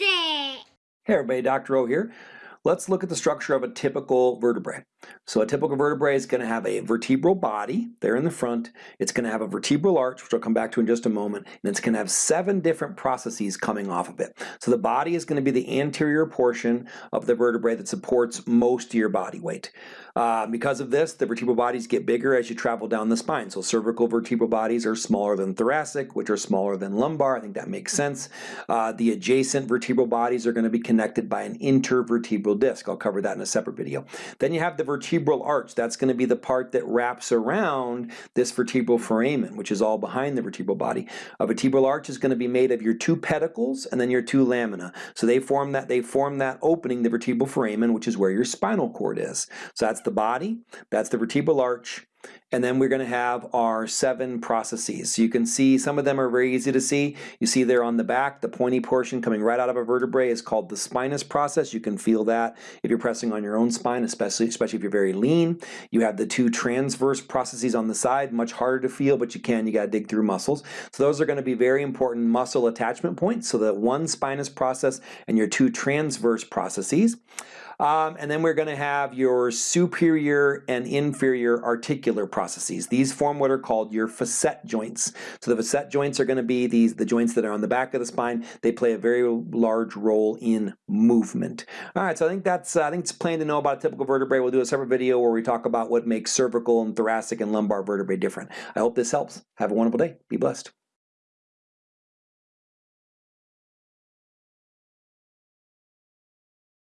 It. Hey everybody, Dr. O here. Let's look at the structure of a typical vertebrae. So a typical vertebrae is going to have a vertebral body there in the front. It's going to have a vertebral arch, which I'll come back to in just a moment, and it's going to have seven different processes coming off of it. So the body is going to be the anterior portion of the vertebrae that supports most of your body weight. Uh, because of this, the vertebral bodies get bigger as you travel down the spine. So cervical vertebral bodies are smaller than thoracic, which are smaller than lumbar. I think that makes sense. Uh, the adjacent vertebral bodies are going to be connected by an intervertebral disc. I'll cover that in a separate video. Then you have the vertebral arch. That's going to be the part that wraps around this vertebral foramen, which is all behind the vertebral body. A vertebral arch is going to be made of your two pedicles and then your two lamina. So they form that they form that opening, the vertebral foramen, which is where your spinal cord is. So that's the body, that's the vertebral arch, and then we're going to have our seven processes. So you can see some of them are very easy to see. You see there on the back, the pointy portion coming right out of a vertebrae is called the spinous process. You can feel that if you're pressing on your own spine, especially, especially if you're very lean. You have the two transverse processes on the side, much harder to feel, but you can, you got to dig through muscles. So those are going to be very important muscle attachment points. So that one spinous process and your two transverse processes. Um, and then we're going to have your superior and inferior articular processes. These form what are called your facet joints. So the facet joints are going to be these the joints that are on the back of the spine. They play a very large role in movement. All right, so I think that's uh, I think it's plain to know about a typical vertebrae. We'll do a separate video where we talk about what makes cervical and thoracic and lumbar vertebrae different. I hope this helps. Have a wonderful day. Be blessed.